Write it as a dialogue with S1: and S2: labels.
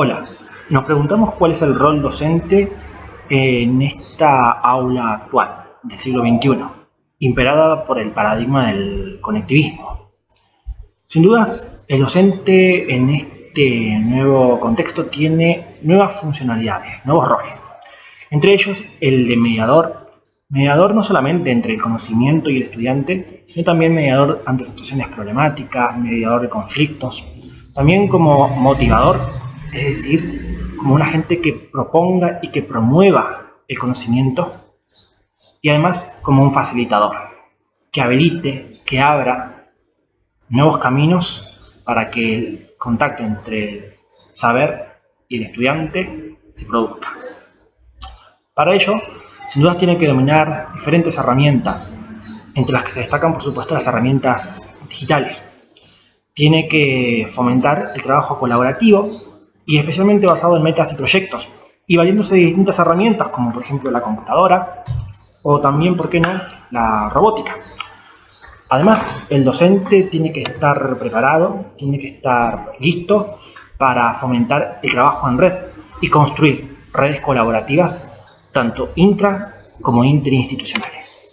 S1: Hola, nos preguntamos cuál es el rol docente en esta aula actual del siglo XXI, imperada por el paradigma del conectivismo. Sin dudas, el docente en este nuevo contexto tiene nuevas funcionalidades, nuevos roles. Entre ellos, el de mediador. Mediador no solamente entre el conocimiento y el estudiante, sino también mediador ante situaciones problemáticas, mediador de conflictos. También como motivador es decir, como una gente que proponga y que promueva el conocimiento y además como un facilitador, que habilite, que abra nuevos caminos para que el contacto entre el saber y el estudiante se produzca. Para ello, sin duda tiene que dominar diferentes herramientas, entre las que se destacan por supuesto las herramientas digitales. Tiene que fomentar el trabajo colaborativo y especialmente basado en metas y proyectos, y valiéndose de distintas herramientas como por ejemplo la computadora o también, ¿por qué no?, la robótica. Además, el docente tiene que estar preparado, tiene que estar listo para fomentar el trabajo en red y construir redes colaborativas tanto intra como interinstitucionales.